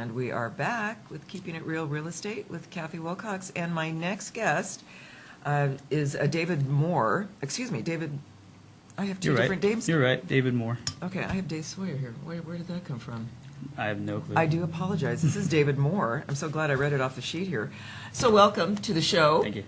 And we are back with Keeping It Real Real Estate with Kathy Wilcox. And my next guest uh, is uh, David Moore. Excuse me, David, I have 2 You're different right. names. You're right, David Moore. Okay, I have Dave Sawyer here. Where, where did that come from? I have no clue. I do apologize. This is David Moore. I'm so glad I read it off the sheet here. So welcome to the show. Thank you.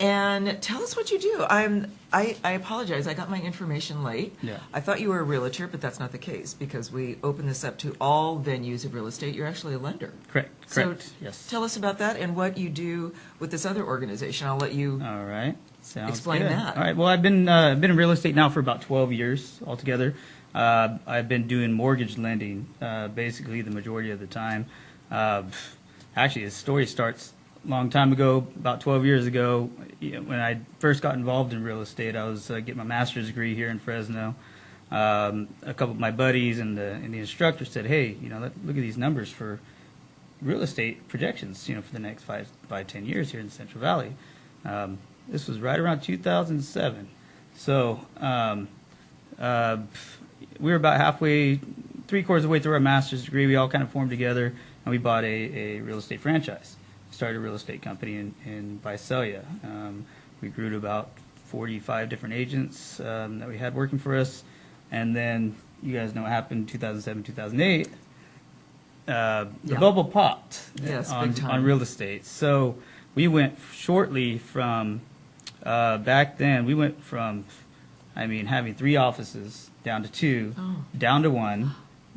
And tell us what you do. I'm I, I apologize. I got my information late. Yeah. I thought you were a realtor, but that's not the case because we open this up to all venues of real estate. You're actually a lender. Correct. Correct. So yes. Tell us about that and what you do with this other organization. I'll let you. All right. Sounds Explain good. that. All right. Well, I've been uh, been in real estate now for about 12 years altogether. Uh, I've been doing mortgage lending uh, basically the majority of the time. Uh, actually, the story starts long time ago, about 12 years ago, when I first got involved in real estate. I was uh, getting my master's degree here in Fresno. Um, a couple of my buddies and the, and the instructor said, "Hey, you know, let, look at these numbers for real estate projections, you know, for the next five, five, ten years here in Central Valley. Um, this was right around 2007. So um, uh, we were about halfway, three quarters of the way through our master's degree. We all kind of formed together and we bought a, a real estate franchise. Started a real estate company in, in Visalia. Um, we grew to about 45 different agents um, that we had working for us. And then you guys know what happened in 2007, 2008 uh, the Yeah. bubble popped Yes, on, big time. on real estate. So we went shortly from uh, back then. We went from, I mean, having three offices down to two, Oh. down to one,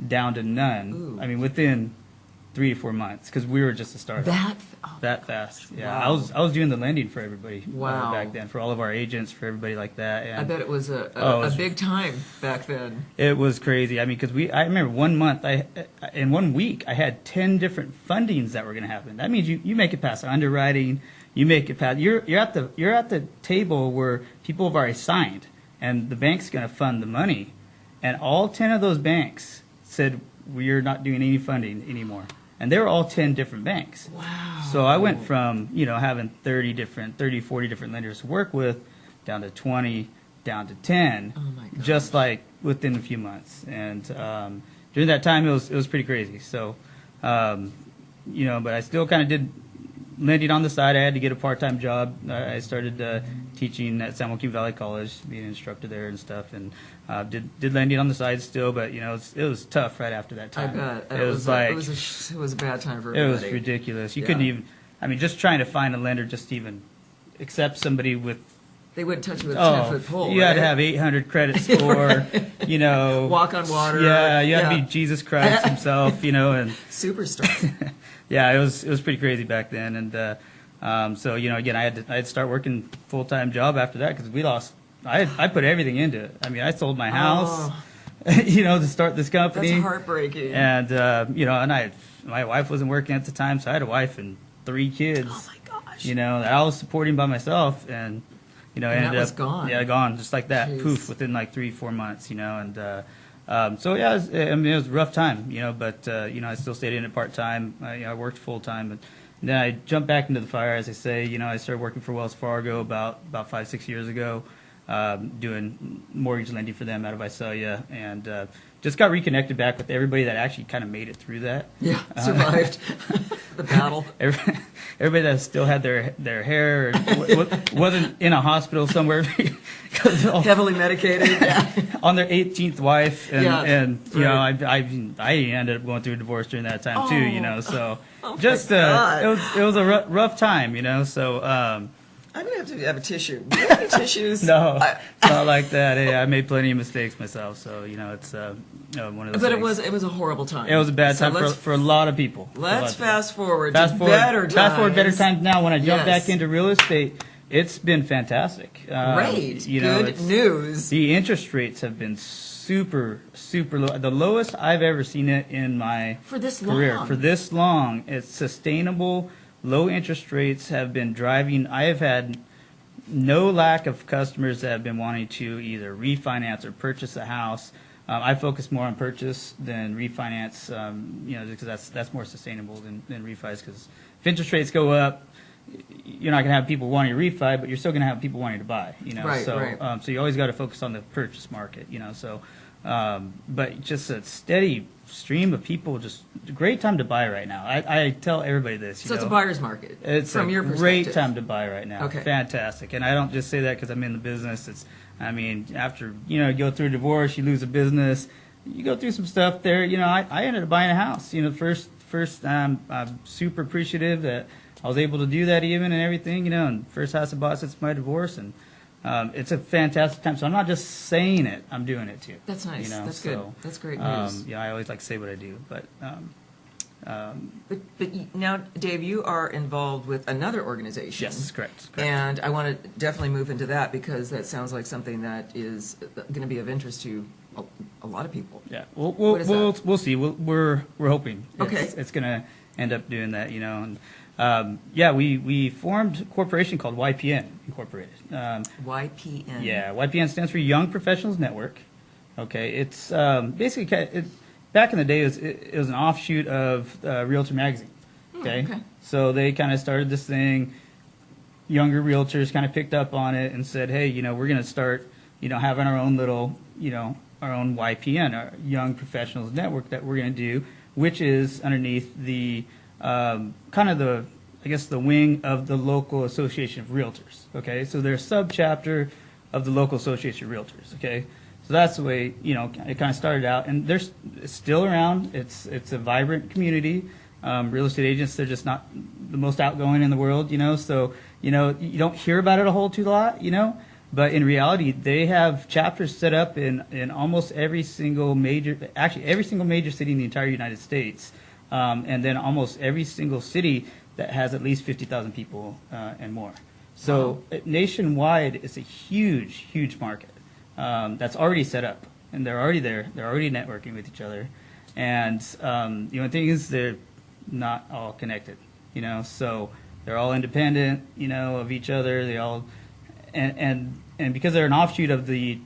down to none. Ooh. I mean, within three to four months because we were just a startup. That. oh, That fast, yeah. I was I was doing the lending for everybody uh, Wow. back then for all of our agents for everybody like that. And I bet it was a, a, Oh, was- a big time back then. it was crazy. I mean, because we, I remember one month, I, in one week, I had 10 different fundings that were going to happen. That means you, you make it past underwriting, you make it past, you're, you're at the, you're at the table where people have already signed and the bank's going to fund the money. And all 10 of those banks said, we're not doing any funding anymore. And they were all 10 different banks. Wow. So I went from, you know, having 30 different, 30, 40 different lenders to work with down to 20, down to 10 Oh my gosh. just like within a few months. And um, during that time, it was it was pretty crazy. So, um, you know, but I still kind of did lending on the side. I had to get a part time job. I I started uh, teaching at San Joaquin Valley College, being an instructor there and stuff, and uh, did did lending on the side still. But you know, it was, it was tough right after that I time. bet It, was, a- like it was a, sh- it was a bad time for everybody. it was ridiculous. You Yeah. couldn't even. I mean, just trying to find a lender just to even accept somebody with They wouldn't touch you with a ten foot pole. Oh, you had to have 800 credit score, you know. Walk on water. Yeah, you had to be Jesus Christ himself, you know, and superstar. yeah, it was it was pretty crazy back then, and uh, um, so you know, again, I had to I had to start working full time job after that because we lost. I I put everything into it. I mean, I sold my house, you know, to start this company. Oh. That's heartbreaking. And uh, you know, and I my wife wasn't working at the time, so I had a wife and three kids oh my gosh. you know, that I was supporting by myself, and you know, And that ended was up gone. yeah, gone just like that, Jeez. poof, within like three, four months, you know, and uh, um, so yeah, it was, I mean, it was a rough time, you know, but uh, you know, I still stayed in it part time. I, you know, I worked full time, but then I jumped back into the fire, as I say. You know, I started working for Wells Fargo about about five, six years ago, um, doing mortgage lending for them out of Visalia, and uh, just got reconnected back with everybody that actually kind of made it through that. yeah, Uh, survived the battle. Every- everybody that still had their their hair or w- w- wasn't in a hospital somewhere Heavily medicated. Yeah. on their 18th wife and, Yeah, and you know I. I I ended up going through a divorce during that time too you know so Oh just uh, it was it was a rough, rough time you know so um, I'm gonna have to have a tissue. Do you have any tissues? no I- not like that hey, I made plenty of mistakes myself so you know it's uh, uh, one of those but it was it was a horrible time. it was a bad So time for, for a lot of people For a lot let's of people. fast forward. fast to forward, better times. fast forward better times now. When I jump Yes. back into real estate, it's been fantastic. Um, Great. you know, Good news. The interest rates have been super, super low. The lowest I've ever seen it in my For this career. long. For this long, it's sustainable. Low interest rates have been driving. I have had no lack of customers that have been wanting to either refinance or purchase a house. Um, I focus more on purchase than refinance, um, you know, because that's that's more sustainable than, than refis. Because if interest rates go up, you're not going to have people wanting to refi, but you're still going to have people wanting to buy. You know, Right, so right. um, so you always got to focus on the purchase market. You know, so Um, but just a steady stream of people, just a great time to buy right now. I, I tell everybody this. You So it's a buyer's market It's from a your great time to buy right now. Okay. Fantastic. And I don't just say that because I'm in the business. It's, I mean, after, you know, you go through a divorce, you lose a business, you go through some stuff there. You know, I, I ended up buying a house. You know, first, first, um, I'm super appreciative that I was able to do that even and everything, you know, and first house I bought since my divorce. And, um, it's a fantastic time. So I'm not just saying it, I'm doing it too. That's nice. You know, That's good. That's great Um, news. yeah, I always like to say what I do, but, um, um, But, but now, Dave, you are involved with another organization. yes, correct. correct. And I want to definitely move into that because that sounds like something that is going to be of interest to a, a lot of people. Yeah, we'll we'll we'll, we'll see. We'll, we're we're hoping. Okay. It's, it's gonna end up doing that, you know. And um, yeah, we we formed a corporation called YPN Incorporated. Um, YPN. yeah, YPN stands for Young Professionals Network. Okay, it's um, basically it, back in the day it was, it, it was an offshoot of uh, Realtor Magazine. Okay, okay. so they kind of started this thing. Younger realtors kind of picked up on it and said, "Hey, you know, we're going to start, you know, having our own little, you know, our own YPN, our Young Professionals Network that we're going to do, which is underneath the um, kind of the, I guess, the wing of the local association of realtors. Okay, so they're a sub-chapter of the local association of realtors. Okay, so that's the way you know it kind of started out, and they're still around. It's it's a vibrant community. Um, real estate agents, they're just not the most outgoing in the world, you know. So you know you don't hear about it a whole too lot, you know. But in reality, they have chapters set up in, in almost every single major, actually every single major city in the entire United States, um, and then almost every single city that has at least 50,000 people uh, and more. So uh, nationwide, it's a huge, huge market um, that's already set up, and they're already there. They're already networking with each other, and um, the only thing is they're not all connected. You know, so they're all independent. You know, of each other. They all and and and because they're an offshoot of the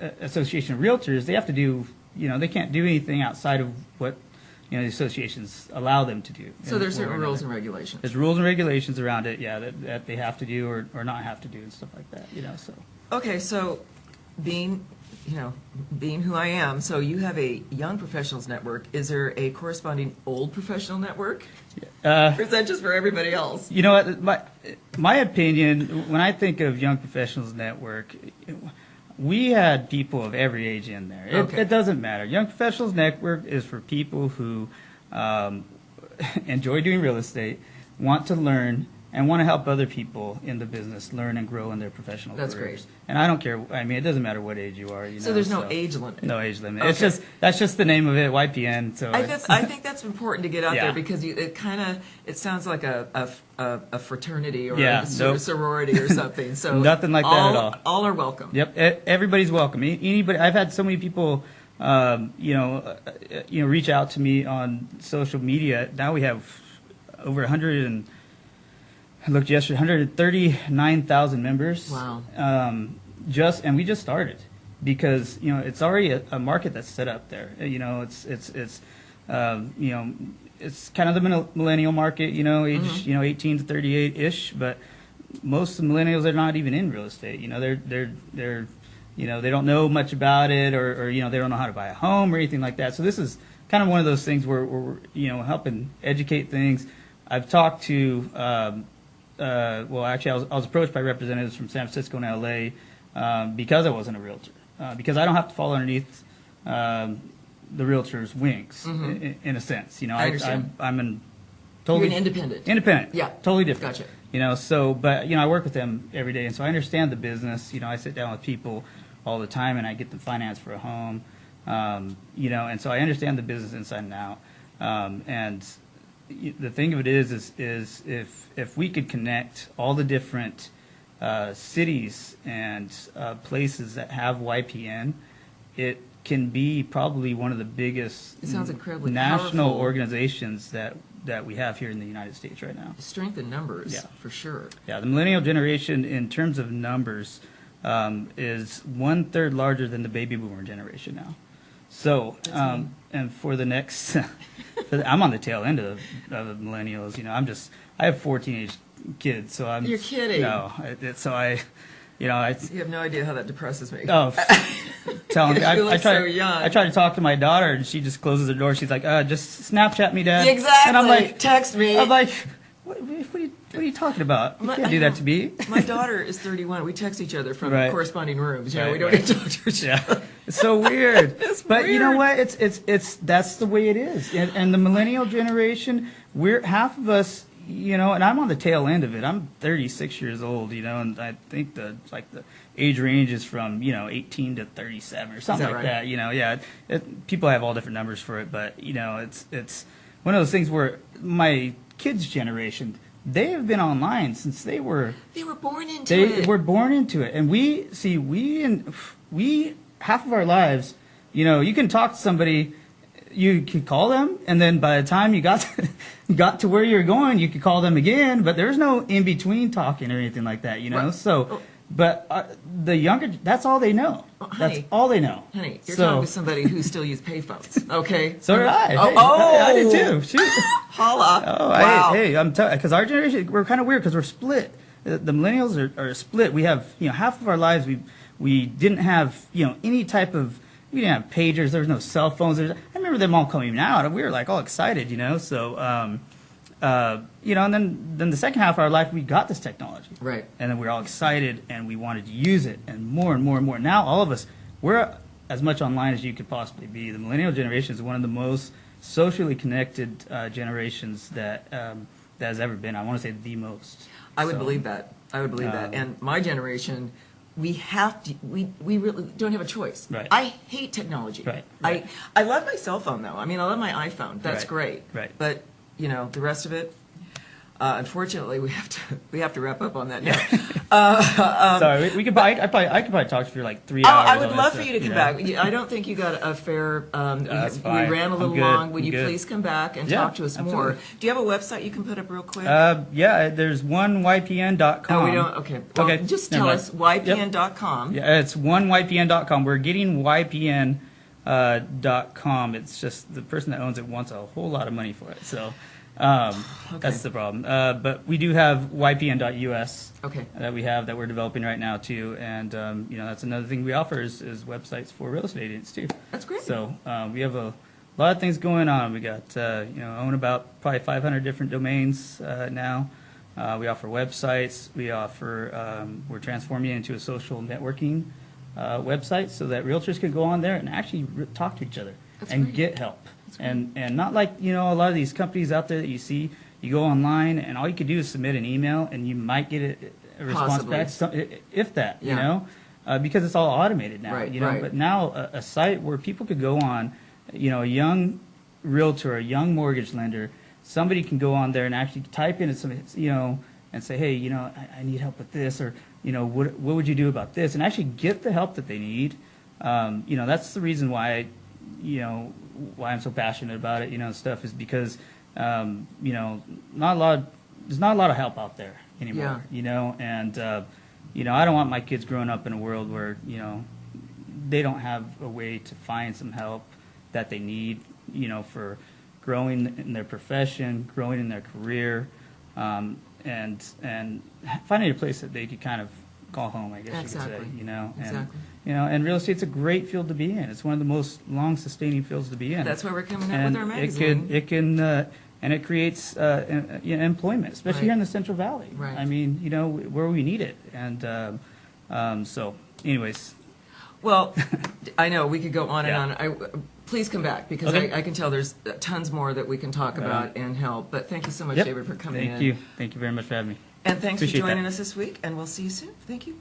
uh, Association of Realtors, they have to do. You know, they can't do anything outside of what you know the associations allow them to do. So there's certain rules and regulations. There's rules and regulations around it, yeah, that, that they have to do or, or not have to do and stuff like that, you know, so. Okay, so being, you know, being who I am, so you have a young professionals network. Is there a corresponding old professional network? Uh, Or is that just for everybody else? you know what, my, my opinion, when I think of Young Professionals Network, we had people of every age in there. It, Okay. it doesn't matter. Young Professionals Network is for people who um, enjoy doing real estate, want to learn, and want to help other people in the business learn and grow in their professional That's careers. great. And I don't care. I mean, it doesn't matter what age you are. You So know, there's no age limit? No age limit. It's just that's just the name of it, YPN. So I, that's, I think that's important to get out Yeah. there because you, it kind of it sounds like a, a, a, fraternity or Yeah, a nope. sorority or something. So Nothing like that at all. All are welcome. Yep, everybody's welcome. Anybody, I've had so many people, um, you know, uh, uh, you know, reach out to me on social media. Now we have over 100 and I looked yesterday, 139,000 members. Wow. Um, just and we just started because you know it's already a, a market that's set up there. Uh, You know, it's it's it's um, you know it's kind of the millennial market. You know, age you know 18 to 38 ish, but most of the millennials are not even in real estate. You know, they're they're they're you know they don't know much about it, or, or you know they don't know how to buy a home or anything like that. So this is kind of one of those things where, where we're you know helping educate things. I've talked to um, uh, well, actually, I was, I was approached by representatives from San Francisco and LA um, because I wasn't a realtor, uh, because I don't have to fall underneath um, the realtor's wings Mhm. in, in a sense. You know, I understand. I'm, I'm an You're totally an independent. independent. Yeah. totally different. Gotcha. You know, so but you know, I work with them every day, and so I understand the business. You know, I sit down with people all the time, and I get them finance for a home. Um, you know, and so I understand the business inside and out. Um, and the thing of it is, is, is if if we could connect all the different uh, cities and uh, places that have YPN, it can be probably one of the biggest It sounds incredibly national powerful. organizations that that we have here in the United States right now. Strength in numbers, Yeah. for sure. Yeah, the millennial generation, in terms of numbers, um, is one third larger than the baby boomer generation now. So, um, and for the next, I'm on the tail end of, of the millennials. You know, I'm just, I have four teenage kids, so I'm. You're kidding. No, it, so I, you know, I. You have no idea how that depresses me. Oh, telling me. I, I try. so young. I try to talk to my daughter, and she just closes the door. She's like, uh, "Just Snapchat me, Dad." Exactly. And I'm like, text me. I'm like, what, what, are, you, what are you talking about? You My- can't do that to me. My daughter is 31. We text each other from Right. corresponding rooms. You know, Right, we don't right. to talk to each Yeah, other. It's so weird. It's but you know what? It's it's it's that's the way it is. And, and the millennial generation, we're half of us. You know, and I'm on the tail end of it. I'm 36 years old. You know, and I think the like the age range is from you know 18 to 37 or something that like right? that. You know, yeah. It, people have all different numbers for it, but you know, it's it's one of those things where my kids' generation. They have been online since they were They were born into they it. were born into it, and we see we and we half of our lives. You know, you can talk to somebody, you can call them, and then by the time you got to, got to where you're going, you could call them again. But there's no in between talking or anything like that. You know, Right. so. Oh. But uh, the younger, that's all they know. Oh, that's all they know. Honey, you're so, talking to somebody who still uses payphones. Okay. So did I. Oh, Hey, oh. I, I did too. Shoot. Holla. Oh, wow. I, hey, I'm because our generation we're kind of weird because we're split. The, the millennials are, are split. We have you know half of our lives we we didn't have you know any type of we didn't have pagers. There was no cell phones. There's, I remember them all coming out, and we were like all excited, you know. So um, uh, you know, and then then the second half of our life we got this technology, Right. and then we were all excited and we wanted to use it, and more and more and more. Now all of us we're as much online as you could possibly be. The millennial generation is one of the most socially connected uh, generations that um, that has ever been. I want to say the most. I would So, believe that. I would believe that. Um, And my generation, we have to. We we really don't have a choice. Right. I hate technology. Right, right. I I love my cell phone though. I mean, I love my iPhone. That's Right, great. right. But you know, the rest of it. Uh, unfortunately, we have to we have to wrap up on that now. Sorry, we, we could. Probably, I probably I could probably talk for like three hours. I would love for you to come know? back. I don't think you got a fair. Um, we, we ran a little long. Would I'm you good. please come back and Yeah, talk to us more? Do you have a website you can put up real quick? Uh, yeah, there's one ypn.com. oh, we don't. Okay. Well, Okay, Just tell us Yep. ypn.com. Yeah, it's one ypn.com. We're getting ypn uh, dot com. It's just the person that owns it wants a whole lot of money for it, so um, that's the problem. Uh, but we do have ypn.us Okay. that we have that we're developing right now too, and um, you know that's another thing we offer is, is websites for real estate agents too. That's great. So um, we have a lot of things going on. We got uh, you know own about probably 500 different domains uh, now. Uh, we offer websites. We offer um, we're transforming it into a social networking uh, website so that realtors can go on there and actually talk to each other That's and great. get help. And and not like you know a lot of these companies out there that you see. You go online and all you could do is submit an email and you might get a, a response Possibly. back, some, if that, you know, uh, because it's all automated now. Right, you know, right. but now a, a site where people could go on, you know, a young realtor, a young mortgage lender, somebody can go on there and actually type in some, you know, and say, hey, you know, I, I need help with this, or you know, what what would you do about this, and actually get the help that they need. Um, you know, that's the reason why, you know, why I'm so passionate about it. You know, stuff is because, um, you know, not a lot, there's not a lot of help out there anymore. Yeah. You know, and uh, you know, I don't want my kids growing up in a world where you know they don't have a way to find some help that they need, you know, for growing in their profession, growing in their career, um, and and finding a place that they could kind of call home, I guess you could say, you know. And, Exactly. You know, and real estate's a great field to be in. It's one of the most long-sustaining fields to be in. That's why we're coming out and with our magazine. it can, it can, uh, and it creates uh, em- you know, employment, especially here in the Central Valley. Right. I mean, you know, where we need it, and um, um, so, anyways, Well, I know we could go on Yeah. and on. I, please come back because Okay. I, I can tell there's tons more that we can talk about and help. But thank you so much, Yep. David, for coming in. Thank you, thank you very much for having me. And thanks Appreciate for joining that. us this week. And we'll see you soon. Thank you.